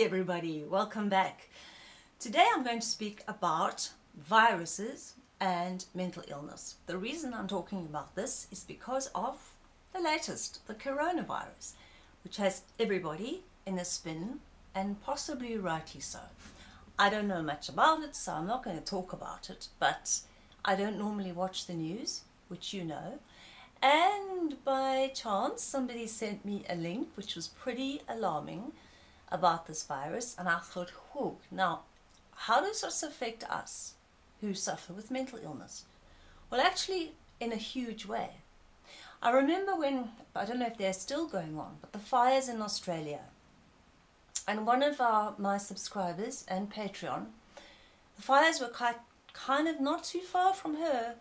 everybody, welcome back. Today I'm going to speak about viruses and mental illness. The reason I'm talking about this is because of the latest, the coronavirus, which has everybody in a spin and possibly rightly so. I don't know much about it, so I'm not going to talk about it, but I don't normally watch the news, which you know. And by chance, somebody sent me a link which was pretty alarming about this virus and I thought, whoa, now how does this affect us who suffer with mental illness? Well, actually, in a huge way. I remember when, I don't know if they're still going on, but the fires in Australia. And one of our, my subscribers and Patreon, the fires were quite, kind of not too far from her.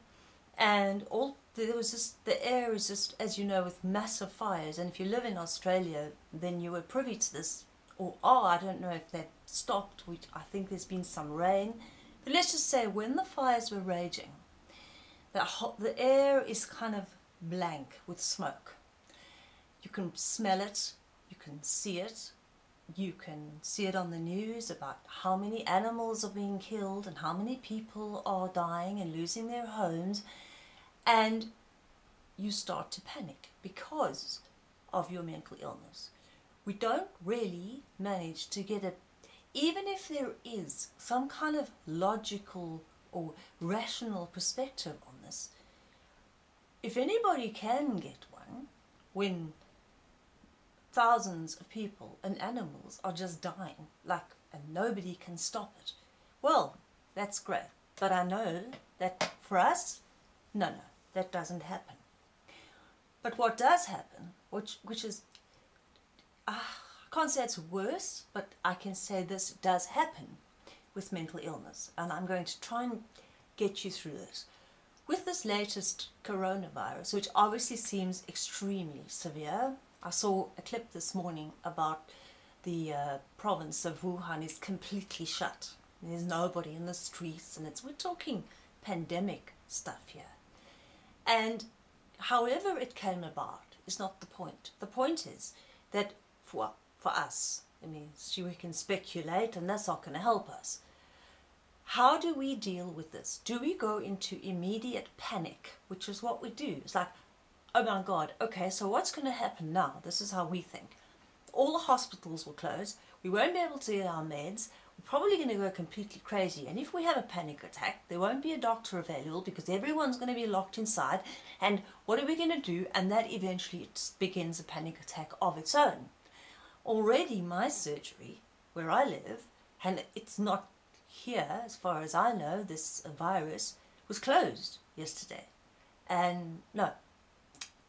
And all there was just, the air is just, as you know, with massive fires. And if you live in Australia, then you were privy to this or oh, I don't know if they've stopped, which I think there's been some rain. But let's just say when the fires were raging, the, hot, the air is kind of blank with smoke. You can smell it, you can see it, you can see it on the news about how many animals are being killed and how many people are dying and losing their homes and you start to panic because of your mental illness we don't really manage to get a, even if there is some kind of logical or rational perspective on this, if anybody can get one, when thousands of people and animals are just dying, like, and nobody can stop it, well, that's great. But I know that for us, no, no, that doesn't happen. But what does happen, which, which is I can't say it's worse, but I can say this does happen with mental illness. And I'm going to try and get you through this. With this latest coronavirus, which obviously seems extremely severe, I saw a clip this morning about the uh, province of Wuhan is completely shut. There's nobody in the streets and it's, we're talking pandemic stuff here. And however it came about is not the point. The point is that for, for us. I mean, we can speculate and that's not going to help us. How do we deal with this? Do we go into immediate panic, which is what we do? It's like, oh my God, okay, so what's going to happen now? This is how we think. All the hospitals will close. We won't be able to get our meds. We're probably going to go completely crazy. And if we have a panic attack, there won't be a doctor available because everyone's going to be locked inside. And what are we going to do? And that eventually begins a panic attack of its own already my surgery, where I live, and it's not here as far as I know, this virus, was closed yesterday. And no,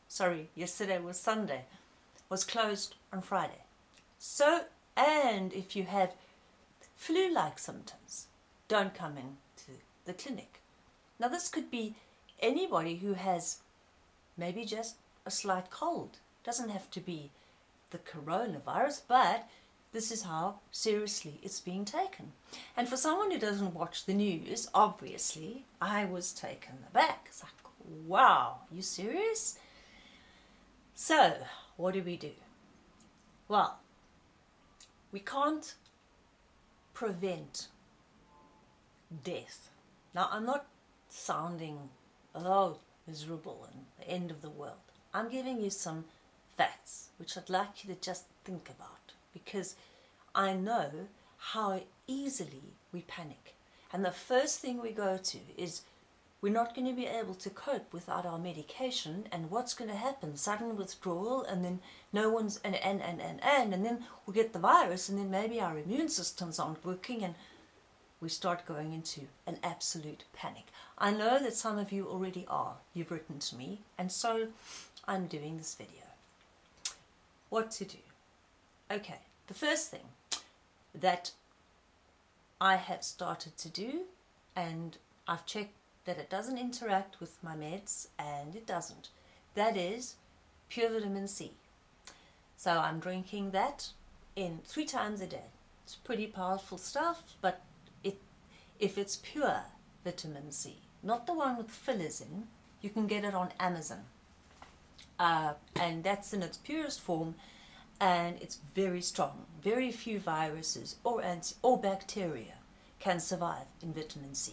sorry, yesterday was Sunday, was closed on Friday. So, and if you have flu-like symptoms, don't come into the clinic. Now this could be anybody who has maybe just a slight cold. Doesn't have to be the coronavirus, but this is how seriously it's being taken. And for someone who doesn't watch the news, obviously, I was taken aback. It's like, wow, you serious? So, what do we do? Well, we can't prevent death. Now, I'm not sounding, oh, miserable and the end of the world. I'm giving you some facts which I'd like you to just think about because I know how easily we panic. And the first thing we go to is we're not going to be able to cope without our medication and what's going to happen? Sudden withdrawal and then no one's, and, and, and, and, and, and then we get the virus and then maybe our immune systems aren't working and we start going into an absolute panic. I know that some of you already are. You've written to me and so I'm doing this video what to do. Okay, the first thing that I have started to do and I've checked that it doesn't interact with my meds and it doesn't. That is pure vitamin C. So I'm drinking that in three times a day. It's pretty powerful stuff, but it, if it's pure vitamin C, not the one with fillers in, you can get it on Amazon uh, and that's in its purest form and it's very strong. Very few viruses or, anti- or bacteria can survive in vitamin C.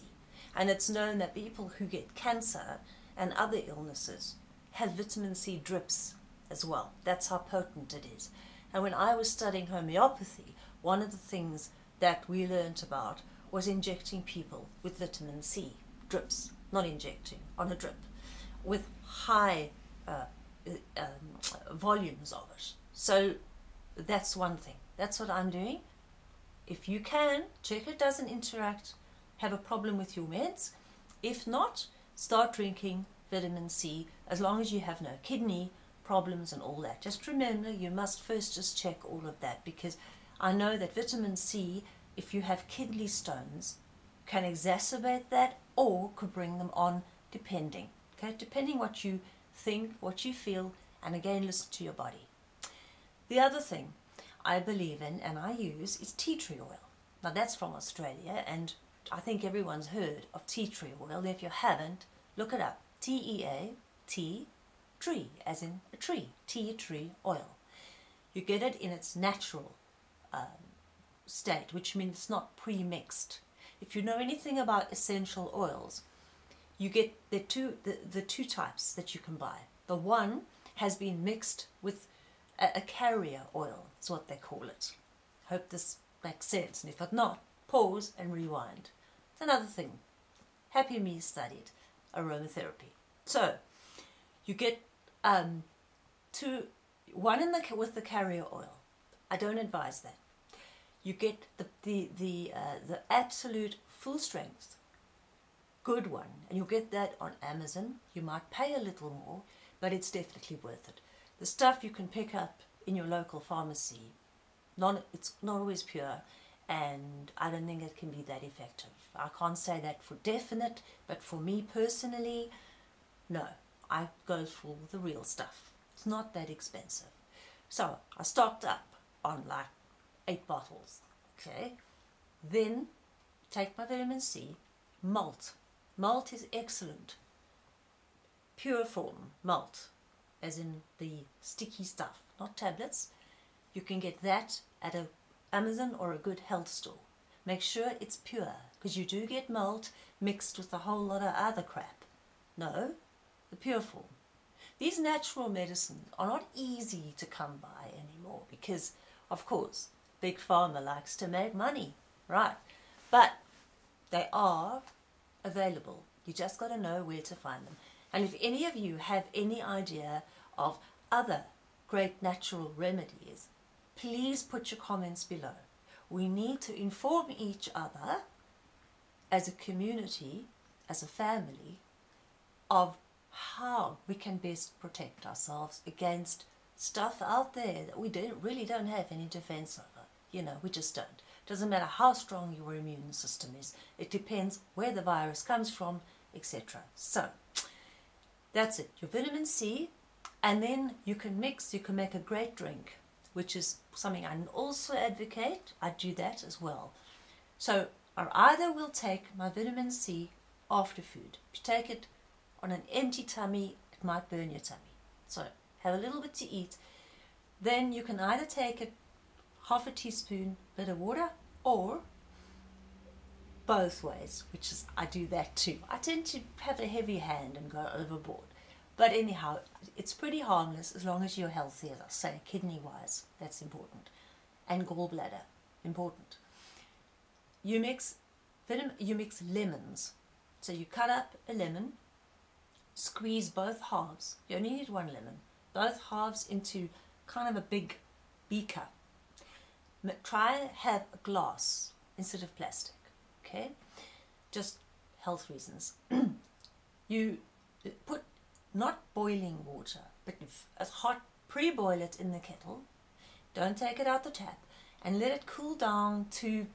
And it's known that people who get cancer and other illnesses have vitamin C drips as well. That's how potent it is. And when I was studying homeopathy, one of the things that we learnt about was injecting people with vitamin C drips, not injecting, on a drip, with high uh, um, volumes of it. So that's one thing. That's what I'm doing. If you can, check it doesn't interact, have a problem with your meds. If not, start drinking vitamin C as long as you have no kidney problems and all that. Just remember you must first just check all of that because I know that vitamin C, if you have kidney stones, can exacerbate that or could bring them on depending. Okay, depending what you think, what you feel, and again listen to your body. The other thing I believe in and I use is tea tree oil. Now that's from Australia and I think everyone's heard of tea tree oil. If you haven't, look it up. T-E-A-T tree, as in a tree, tea tree oil. You get it in its natural um, state, which means it's not pre-mixed. If you know anything about essential oils, you get the two, the, the two types that you can buy. The one has been mixed with a, a carrier oil, is what they call it. Hope this makes sense, and if it not, pause and rewind. It's another thing. Happy Me studied aromatherapy. So, you get um, two, one in the with the carrier oil. I don't advise that. You get the the the uh, the absolute full strength, good one, and you'll get that on Amazon. You might pay a little more, but it's definitely worth it. The stuff you can pick up in your local pharmacy, not, it's not always pure and I don't think it can be that effective. I can't say that for definite, but for me personally, no, I go for the real stuff. It's not that expensive. So I stocked up on like eight bottles, okay? Then take my vitamin C, malt. Malt is excellent. Pure form malt as in the sticky stuff, not tablets. You can get that at a Amazon or a good health store. Make sure it's pure, because you do get malt mixed with a whole lot of other crap. No, the pure form. These natural medicines are not easy to come by anymore because, of course, Big Pharma likes to make money, right? But they are available. You just got to know where to find them. And if any of you have any idea of other great natural remedies, please put your comments below. We need to inform each other as a community, as a family, of how we can best protect ourselves against stuff out there that we don't, really don't have any defense over. You know, we just don't. Doesn't matter how strong your immune system is. It depends where the virus comes from, etc. So, that's it. Your vitamin C, and then you can mix, you can make a great drink, which is something I also advocate. I do that as well. So, I either will take my vitamin C after food. If you take it on an empty tummy, it might burn your tummy. So, have a little bit to eat. Then you can either take it half a teaspoon bit of water or both ways, which is I do that too. I tend to have a heavy hand and go overboard. But anyhow, it's pretty harmless as long as you're healthy, as I say, kidney-wise, that's important. And gallbladder, important. You mix, you mix lemons. So you cut up a lemon, squeeze both halves, you only need one lemon, both halves into kind of a big beaker. Try have a glass instead of plastic okay? Just health reasons. You put not boiling water but as hot pre-boil it in the kettle. Don't take it out the tap and let it cool down to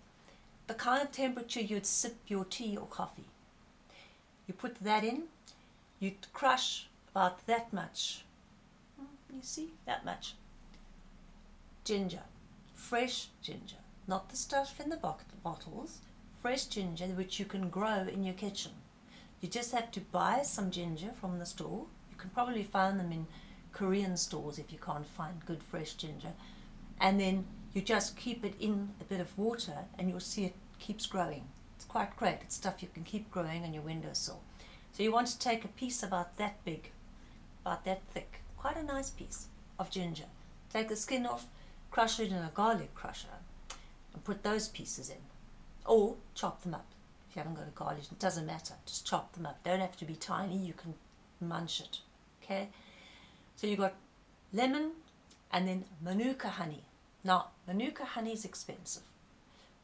the kind of temperature you'd sip your tea or coffee. You put that in you crush about that much. Hmm, you see? That much. Ginger fresh ginger not the stuff in the bottles fresh ginger which you can grow in your kitchen. You just have to buy some ginger from the store. You can probably find them in Korean stores if you can't find good fresh ginger. and then you just keep it in a bit of water and you'll see it keeps growing. It's quite great. It's stuff you can keep growing on your windowsill. So you want to take a piece about that big, about that thick, quite a nice piece of ginger. Take the skin off, crush it in a garlic crusher and put those pieces in. Or chop them up. If you haven't got a garlic, it doesn't matter. Just chop them up. Don't have to be tiny. You can munch it. Okay? So you've got lemon and then manuka honey. Now, manuka honey is expensive.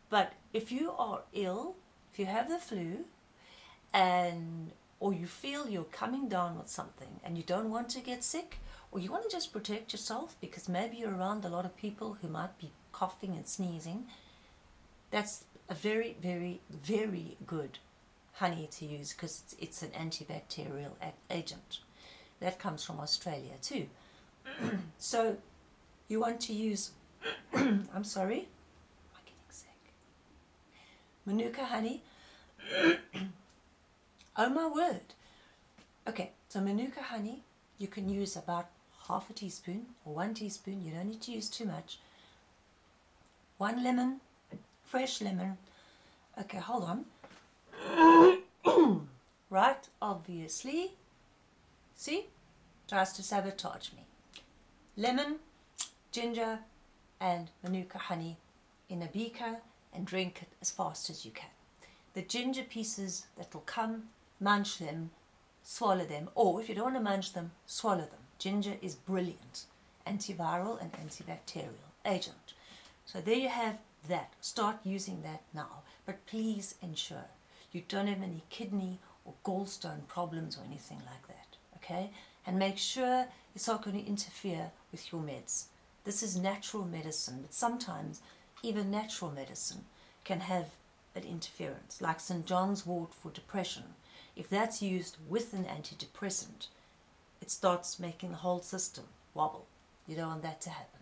But if you are ill, if you have the flu, and or you feel you're coming down with something and you don't want to get sick, or you want to just protect yourself because maybe you're around a lot of people who might be coughing and sneezing, that's a very, very, very good honey to use because it's, it's an antibacterial agent. That comes from Australia too. so you want to use, I'm sorry, I'm getting sick. Manuka honey. oh my word. Okay, so Manuka honey, you can use about half a teaspoon or one teaspoon. You don't need to use too much. One lemon, fresh lemon. Okay, hold on. right, obviously. See? Tries to sabotage me. Lemon, ginger, and manuka honey in a beaker and drink it as fast as you can. The ginger pieces that will come, munch them, swallow them, or if you don't want to munch them, swallow them. Ginger is brilliant antiviral and antibacterial agent. So there you have that. Start using that now. But please ensure you don't have any kidney or gallstone problems or anything like that. Okay? And make sure it's not going to interfere with your meds. This is natural medicine, but sometimes even natural medicine can have an interference, like St. John's wort for depression. If that's used with an antidepressant, it starts making the whole system wobble. You don't want that to happen.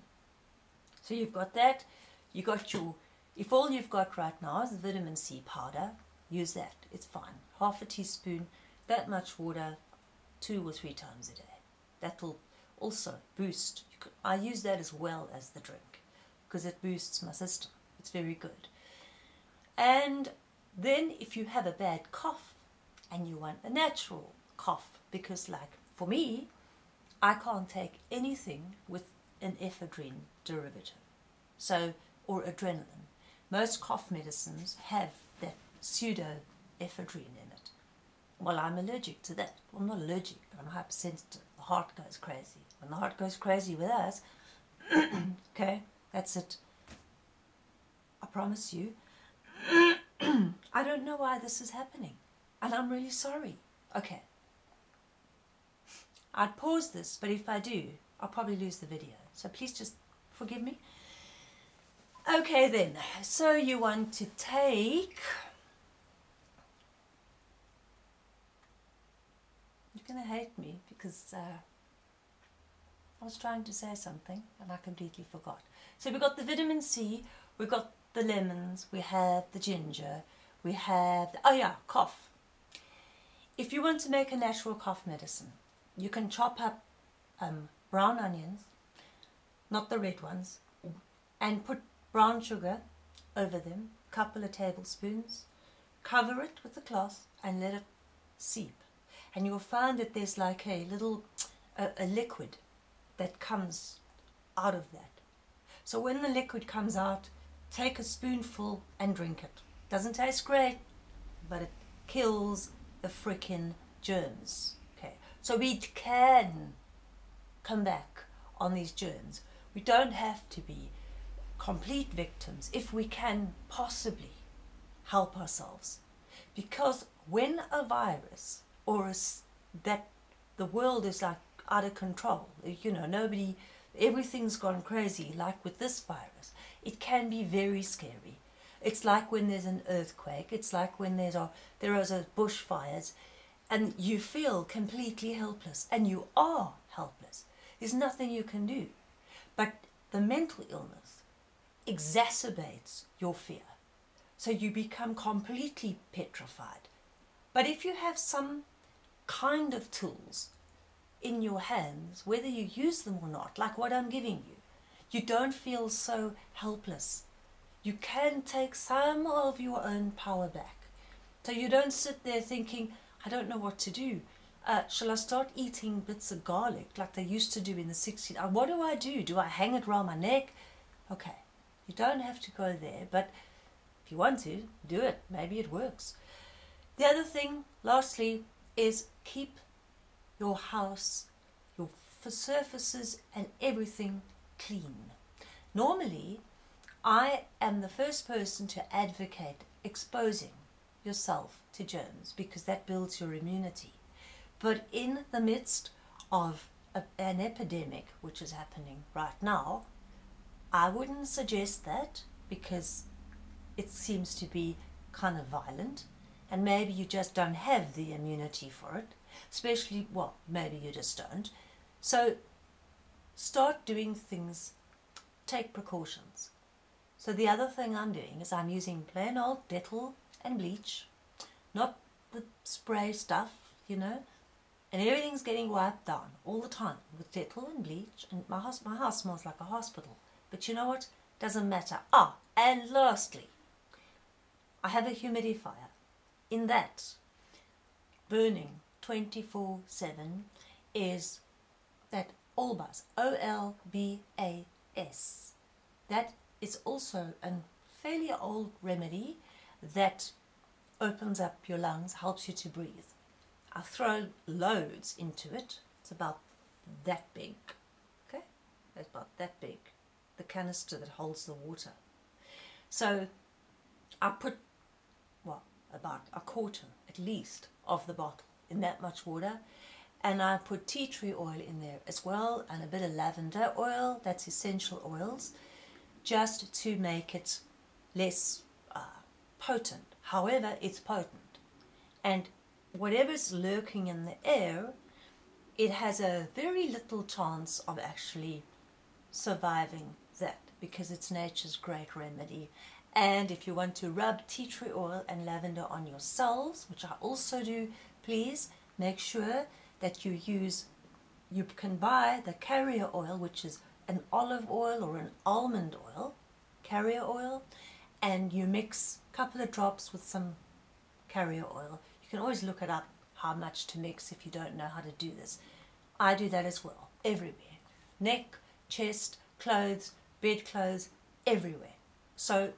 So you've got that. You got your, if all you've got right now is vitamin C powder, use that. It's fine. Half a teaspoon, that much water, two or three times a day. That will also boost. Could, I use that as well as the drink because it boosts my system. It's very good. And then if you have a bad cough and you want a natural cough, because like for me, I can't take anything with an ephedrine derivative, so or adrenaline. Most cough medicines have that pseudo ephedrine in it. Well, I'm allergic to that. Well, not allergic, but I'm hypersensitive. The heart goes crazy. When the heart goes crazy with us, okay, that's it. I promise you. I don't know why this is happening. And I'm really sorry. Okay. I'd pause this, but if I do, I'll probably lose the video. So please just forgive me. Okay then, so you want to take... You're going to hate me because uh, I was trying to say something and I completely forgot. So we've got the vitamin C, we've got the lemons, we have the ginger, we have, the, oh yeah, cough. If you want to make a natural cough medicine, you can chop up um, brown onions, not the red ones, and put brown sugar over them, a couple of tablespoons, cover it with a cloth and let it seep. And you'll find that there's like a little, a, a liquid that comes out of that. So when the liquid comes out, take a spoonful and drink it. Doesn't taste great, but it kills the freaking germs. Okay, so we can come back on these germs. We don't have to be complete victims if we can possibly help ourselves. Because when a virus or a, that the world is like out of control, you know, nobody, everything's gone crazy, like with this virus, it can be very scary. It's like when there's an earthquake, it's like when there's a, there are bushfires, and you feel completely helpless, and you are helpless. There's nothing you can do. But the mental illness exacerbates your fear. So you become completely petrified. But if you have some kind of tools in your hands, whether you use them or not, like what I'm giving you, you don't feel so helpless. You can take some of your own power back. So you don't sit there thinking, I don't know what to do. Uh, shall I start eating bits of garlic like they used to do in the 60s? Uh, what do I do? Do I hang it around my neck? Okay, you don't have to go there, but if you want to, do it. Maybe it works. The other thing, lastly, is keep your house, your surfaces and everything clean. Normally, I am the first person to advocate exposing yourself to germs because that builds your immunity. But in the midst of a, an epidemic, which is happening right now, I wouldn't suggest that because it seems to be kind of violent and maybe you just don't have the immunity for it especially well maybe you just don't so start doing things take precautions so the other thing I'm doing is I'm using plain old Dettol and bleach not the spray stuff you know and everything's getting wiped down all the time with Dettol and bleach and my house my house smells like a hospital. But you know what? Doesn't matter. Ah and lastly I have a humidifier. In that burning 24-7 is that Olbas, O-L-B-A-S. That is also a fairly old remedy that opens up your lungs, helps you to breathe. I throw loads into it. It's about that big. Okay? It's about that big. The canister that holds the water. So I put well, about a quarter at least of the bottle in that much water and I put tea tree oil in there as well and a bit of lavender oil that's essential oils just to make it less uh, potent. However it's potent. And whatever's lurking in the air it has a very little chance of actually surviving that because it's nature's great remedy. And if you want to rub tea tree oil and lavender on yourselves, which I also do, please make sure that you use, you can buy the carrier oil, which is an olive oil or an almond oil, carrier oil, and you mix a couple of drops with some carrier oil. You can always look it up how much to mix if you don't know how to do this. I do that as well, everywhere. Neck, chest, clothes, bedclothes, everywhere. So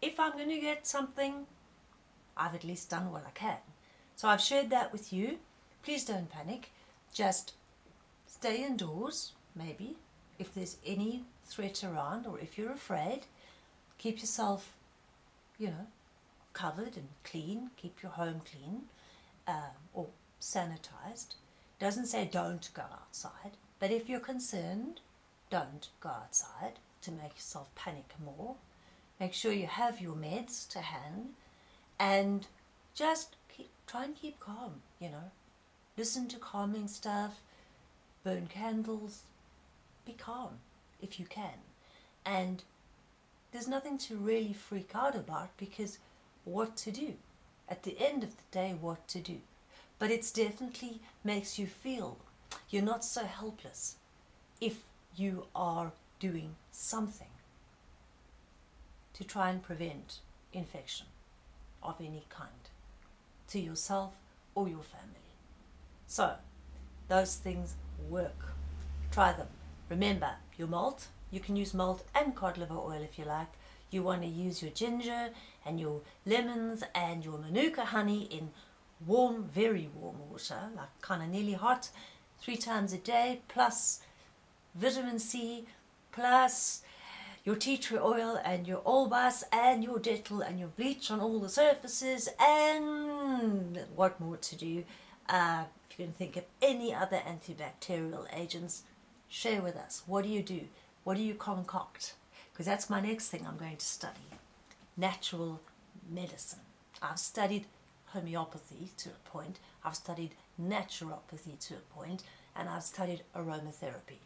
if I'm going to get something, I've at least done what I can. So I've shared that with you. Please don't panic. Just stay indoors, maybe, if there's any threat around or if you're afraid. Keep yourself, you know, covered and clean. Keep your home clean um, or sanitized. Doesn't say don't go outside, but if you're concerned, don't go outside to make yourself panic more. Make sure you have your meds to hand and just keep, try and keep calm, you know. Listen to calming stuff, burn candles, be calm if you can. And there's nothing to really freak out about because what to do? At the end of the day, what to do? But it definitely makes you feel you're not so helpless if you are doing something to try and prevent infection of any kind to yourself or your family. So, those things work. Try them. Remember, your malt, you can use malt and cod liver oil if you like. You want to use your ginger and your lemons and your manuka honey in warm, very warm water, like kind of nearly hot, three times a day, plus vitamin C, plus your tea tree oil and your Olbas and your Dettol and your bleach on all the surfaces and what more to do. Uh, if you can think of any other antibacterial agents, share with us. What do you do? What do you concoct? Because that's my next thing I'm going to study. Natural medicine. I've studied homeopathy to a point, I've studied naturopathy to a point, and I've studied aromatherapy.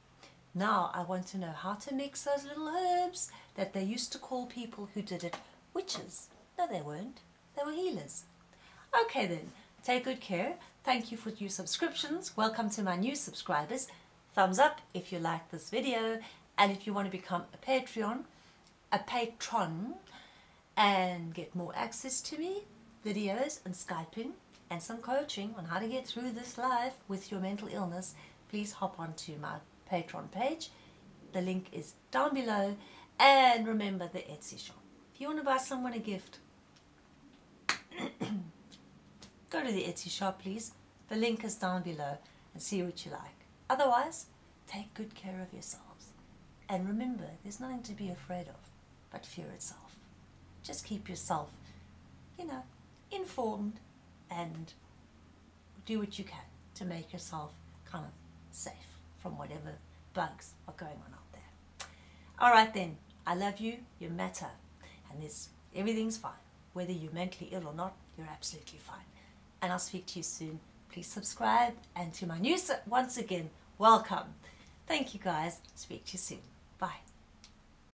Now I want to know how to mix those little herbs that they used to call people who did it witches. No, they weren't. They were healers. Okay then, take good care. Thank you for your subscriptions. Welcome to my new subscribers. Thumbs up if you like this video And if you want to become a Patreon, a patron, and get more access to me, videos and Skyping, and some coaching on how to get through this life with your mental illness, please hop onto my Patreon page. The link is down below. And remember the Etsy shop. If you want to buy someone a gift, go to the Etsy shop, please. The link is down below and see what you like. Otherwise, take good care of yourselves. And remember, there's nothing to be afraid of but fear itself. Just keep yourself, you know, informed and do what you can to make yourself kind of safe from whatever bugs are going on out there. All right then, I love you, you matter, and this everything's fine. Whether you're mentally ill or not, you're absolutely fine. And I'll speak to you soon. Please subscribe, and to my news once again, welcome. Thank you guys. Speak to you soon.